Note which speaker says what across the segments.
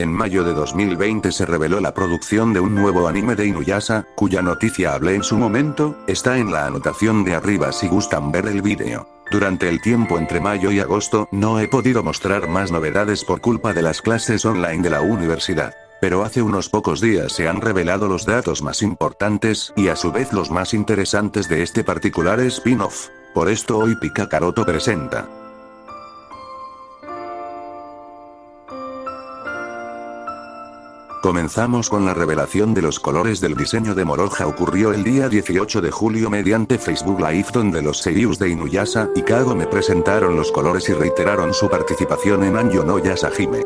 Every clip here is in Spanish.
Speaker 1: En mayo de 2020 se reveló la producción de un nuevo anime de Inuyasha, cuya noticia hablé en su momento, está en la anotación de arriba si gustan ver el vídeo. Durante el tiempo entre mayo y agosto no he podido mostrar más novedades por culpa de las clases online de la universidad. Pero hace unos pocos días se han revelado los datos más importantes y a su vez los más interesantes de este particular spin-off. Por esto hoy Pika Karoto presenta. Comenzamos con la revelación de los colores del diseño de Moroja ocurrió el día 18 de julio mediante Facebook Live donde los seiyus de Inuyasha y Kago me presentaron los colores y reiteraron su participación en Anjo no Yasahime.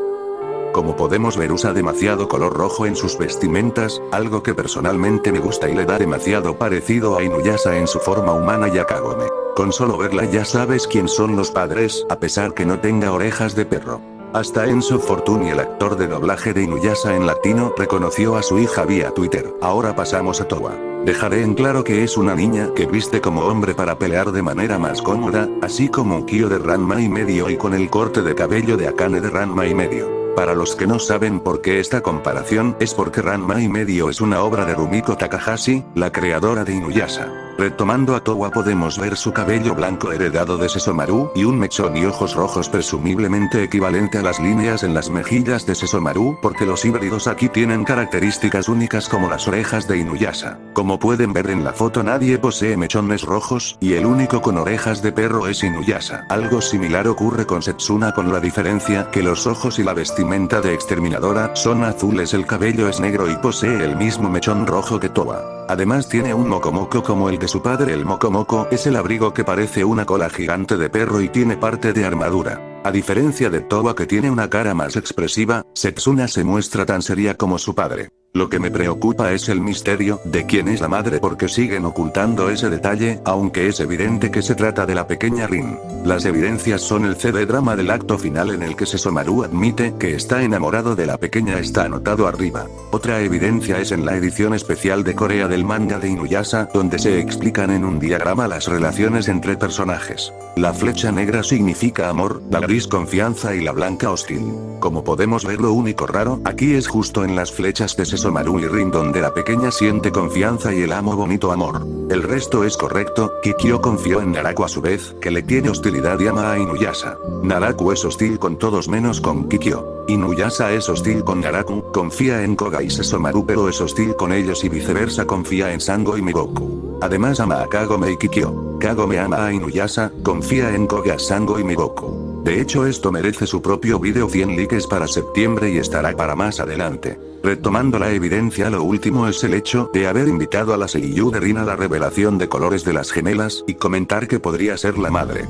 Speaker 1: Como podemos ver usa demasiado color rojo en sus vestimentas, algo que personalmente me gusta y le da demasiado parecido a Inuyasha en su forma humana y a Kagome. Con solo verla ya sabes quién son los padres, a pesar que no tenga orejas de perro. Hasta Enzo Fortuny el actor de doblaje de Inuyasha en latino reconoció a su hija vía Twitter. Ahora pasamos a Towa. Dejaré en claro que es una niña que viste como hombre para pelear de manera más cómoda, así como Kyo de Ranma y medio y con el corte de cabello de Akane de Ranma y medio. Para los que no saben por qué esta comparación es porque Ranma y medio es una obra de Rumiko Takahashi, la creadora de Inuyasha. Retomando a Towa podemos ver su cabello blanco heredado de Sesomaru y un mechón y ojos rojos presumiblemente equivalente a las líneas en las mejillas de Sesomaru porque los híbridos aquí tienen características únicas como las orejas de Inuyasha. Como pueden ver en la foto nadie posee mechones rojos y el único con orejas de perro es Inuyasha. Algo similar ocurre con Setsuna con la diferencia que los ojos y la vestimenta de exterminadora son azules el cabello es negro y posee el mismo mechón rojo que Towa. Además tiene un mocomoco como el su padre el mocomoco es el abrigo que parece una cola gigante de perro y tiene parte de armadura. A diferencia de Towa que tiene una cara más expresiva, Setsuna se muestra tan seria como su padre. Lo que me preocupa es el misterio de quién es la madre porque siguen ocultando ese detalle, aunque es evidente que se trata de la pequeña Rin. Las evidencias son el CD drama del acto final en el que Sesomaru admite que está enamorado de la pequeña está anotado arriba. Otra evidencia es en la edición especial de Corea del manga de Inuyasha donde se explican en un diagrama las relaciones entre personajes. La flecha negra significa amor, la gris confianza y la blanca hostil. Como podemos ver lo único raro aquí es justo en las flechas de Sesomaru Maru y Rin donde la pequeña siente confianza y el amo bonito amor. El resto es correcto, Kikyo confió en Naraku a su vez, que le tiene hostilidad y ama a Inuyasha. Naraku es hostil con todos menos con Kikyo. Inuyasha es hostil con Naraku, confía en Koga y Sesomaru pero es hostil con ellos y viceversa confía en Sango y Migoku. Además ama a Kagome y Kikyo. Kagome ama a Inuyasha, confía en Koga, Sango y Migoku. De hecho esto merece su propio video 100 likes para septiembre y estará para más adelante. Retomando la evidencia lo último es el hecho de haber invitado a la Seiyu de Rin a la revelación de colores de las gemelas y comentar que podría ser la madre.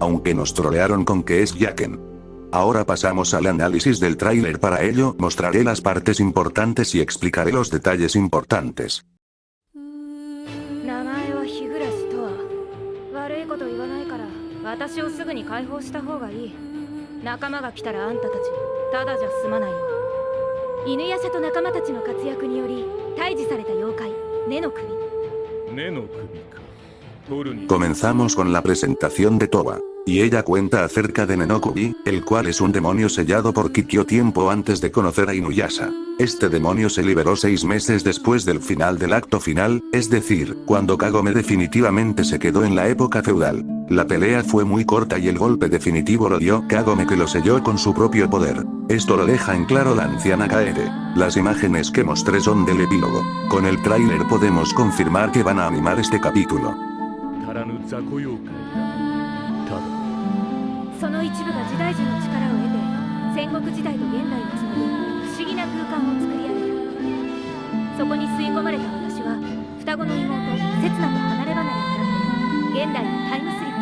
Speaker 1: Aunque nos trolearon con que es Yaken. Ahora pasamos al análisis del tráiler para ello mostraré las partes importantes y explicaré los detalles importantes.
Speaker 2: 私をすぐに解放した方がいい。仲間が来たらあんたたちただじゃ済まないよ。犬夜叉と仲間たちの活躍により退治された妖怪根の首。
Speaker 3: 根の首か。
Speaker 1: Comenzamos con la presentación de Toba. Y ella cuenta acerca de Nenokubi, el cual es un demonio sellado por Kikyo tiempo antes de conocer a Inuyasha. Este demonio se liberó seis meses después del final del acto final, es decir, cuando Kagome definitivamente se quedó en la época feudal. La pelea fue muy corta y el golpe definitivo lo dio Kagome que lo selló con su propio poder. Esto lo deja en claro la anciana Kaede. Las imágenes que mostré son del epílogo. Con el tráiler podemos confirmar que van a animar este capítulo.
Speaker 2: その一部が時代樹の力を得て戦国時代と現代をつなぐ不思議な空間を作り上げたそこに吸い込まれた私は双子の妹刹那と離れ離れになって現代のタイムスリッ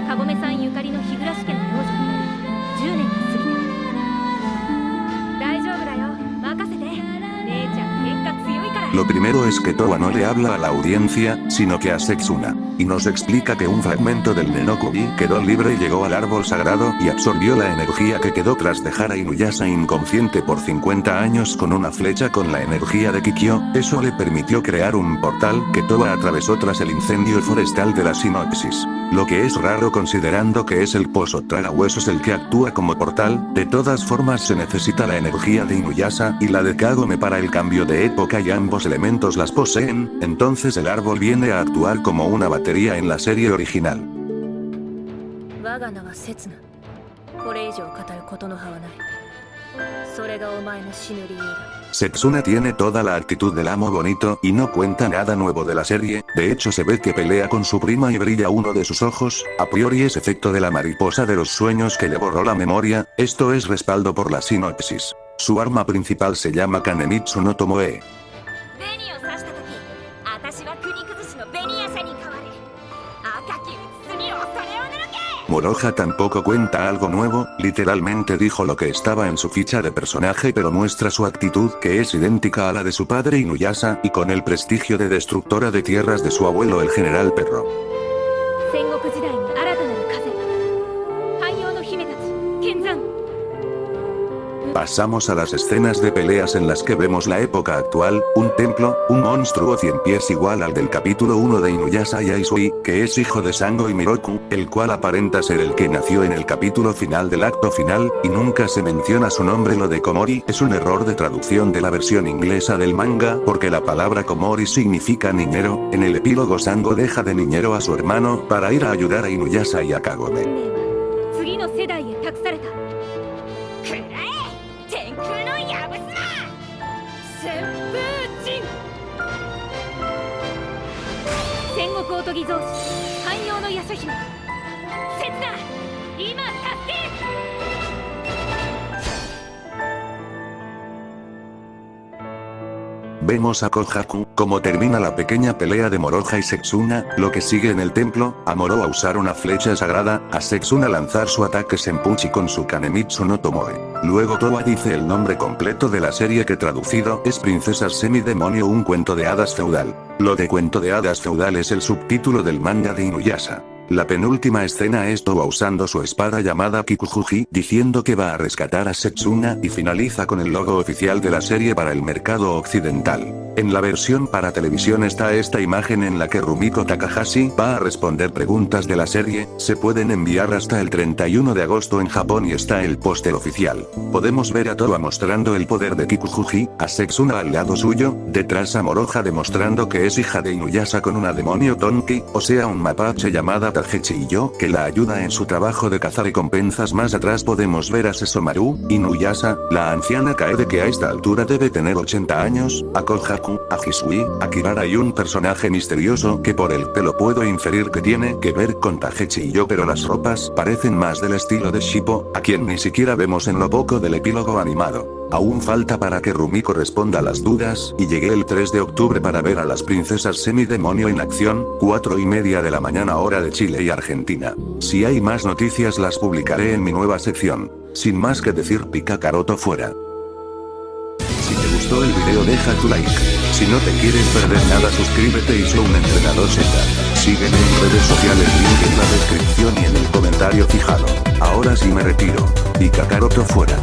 Speaker 2: プ。かごめさんゆかりの日暮家の養女になり10年が過ぎ
Speaker 1: Lo primero es que Towa no le habla a la audiencia, sino que a Setsuna. Y nos explica que un fragmento del Nenokubi quedó libre y llegó al árbol sagrado y absorbió la energía que quedó tras dejar a Inuyasha inconsciente por 50 años con una flecha con la energía de Kikyo, eso le permitió crear un portal que Towa atravesó tras el incendio forestal de la sinopsis. Lo que es raro considerando que es el pozo huesos el que actúa como portal, de todas formas se necesita la energía de Inuyasha y la de Kagome para el cambio de época y ambos elementos las poseen, entonces el árbol viene a actuar como una batería en la serie original. Setsuna tiene toda la actitud del amo bonito y no cuenta nada nuevo de la serie, de hecho se ve que pelea con su prima y brilla uno de sus ojos, a priori es efecto de la mariposa de los sueños que le borró la memoria, esto es respaldo por la sinopsis. Su arma principal se llama Kanemitsu no Tomoe. Moroja tampoco cuenta algo nuevo, literalmente dijo lo que estaba en su ficha de personaje pero muestra su actitud que es idéntica a la de su padre Inuyasha y con el prestigio de destructora de tierras de su abuelo el general perro. Pasamos a las escenas de peleas en las que vemos la época actual, un templo, un monstruo cien pies igual al del capítulo 1 de Inuyasha Yaisui, que es hijo de Sango y Miroku, el cual aparenta ser el que nació en el capítulo final del acto final, y nunca se menciona su nombre lo de Komori es un error de traducción de la versión inglesa del manga, porque la palabra Komori significa niñero, en el epílogo Sango deja de niñero a su hermano, para ir a ayudar a Inuyasha y a Kagome.
Speaker 4: 天空のヤブスナ
Speaker 2: 旋風陣戦国おとぎ造紙汎用のヤシャ姫。刹那今助け。
Speaker 1: Vemos a Kohaku, como termina la pequeña pelea de Moroja y Setsuna, lo que sigue en el templo, a Moro usar una flecha sagrada, a Setsuna lanzar su ataque Senpuchi con su Kanemitsu no Tomoe. Luego Toa dice el nombre completo de la serie que traducido es Princesas Semidemonio un cuento de hadas feudal. Lo de cuento de hadas feudal es el subtítulo del manga de Inuyasha. La penúltima escena es Towa usando su espada llamada Kikujuji, diciendo que va a rescatar a Setsuna y finaliza con el logo oficial de la serie para el mercado occidental. En la versión para televisión está esta imagen en la que Rumiko Takahashi va a responder preguntas de la serie, se pueden enviar hasta el 31 de agosto en Japón y está el póster oficial. Podemos ver a Towa mostrando el poder de Kikujuji, a Setsuna al lado suyo, detrás a Moroja demostrando que es hija de Inuyasha con una demonio Tonki, o sea un mapache llamada Takechi y yo que la ayuda en su trabajo de cazar recompensas más atrás podemos ver a Sesomaru, Inuyasha, la anciana Kaede que a esta altura debe tener 80 años, a a Hisui, a Kirara un personaje misterioso que por el pelo puedo inferir que tiene que ver con Takechi y yo pero las ropas parecen más del estilo de Shippo, a quien ni siquiera vemos en lo poco del epílogo animado. Aún falta para que Rumiko responda a las dudas, y llegué el 3 de octubre para ver a las princesas semidemonio en acción, 4 y media de la mañana hora de Chile y Argentina. Si hay más noticias las publicaré en mi nueva sección. Sin más que decir pica caroto fuera el video deja tu like. Si no te quieres perder nada suscríbete y soy un entrenador Z. Sígueme en redes sociales link en la descripción y en el comentario fijado. Ahora sí me retiro. Y Kakaroto fuera.